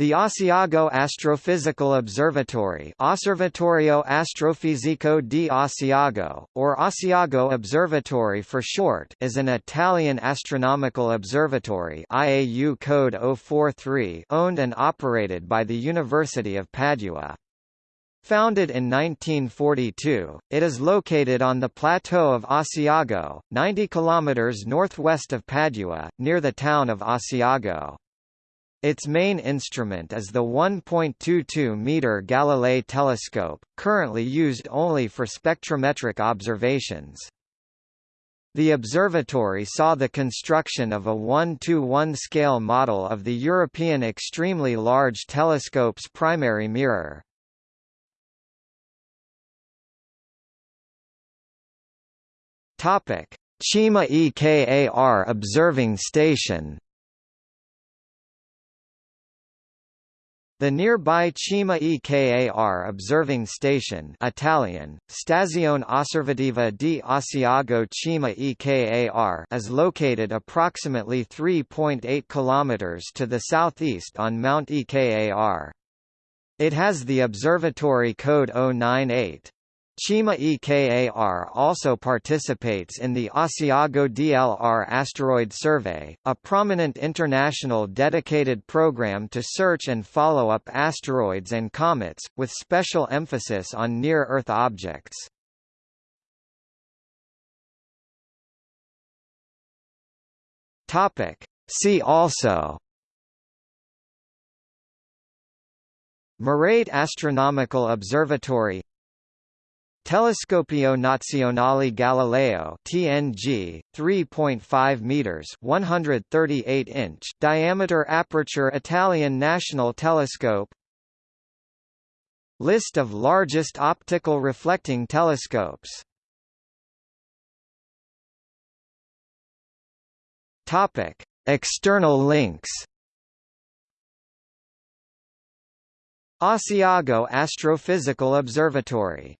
The Asiago Astrophysical Observatory Osservatorio Astrofisico di Asiago, or Asiago Observatory for short is an Italian astronomical observatory IAU code 043 owned and operated by the University of Padua. Founded in 1942, it is located on the plateau of Asiago, 90 km northwest of Padua, near the town of Asiago. Its main instrument is the 1.22-meter Galilei telescope, currently used only for spectrometric observations. The observatory saw the construction of a 1-to-1 scale model of the European Extremely Large Telescope's primary mirror. Cima EKAR observing station The nearby Cima EKAR observing station Italian, Stazione Osservativa di Asiago Cima EKAR is located approximately 3.8 km to the southeast on Mount EKAR. It has the observatory code 098. Cima EKAR also participates in the Asiago DLR Asteroid Survey, a prominent international dedicated program to search and follow up asteroids and comets, with special emphasis on near-Earth objects. See also Merate Astronomical Observatory Telescopio Nazionale Galileo TNG 3.5 meters 138 inch diameter aperture Italian National Telescope. List of largest optical reflecting telescopes. Topic External links. Asiago Astrophysical Observatory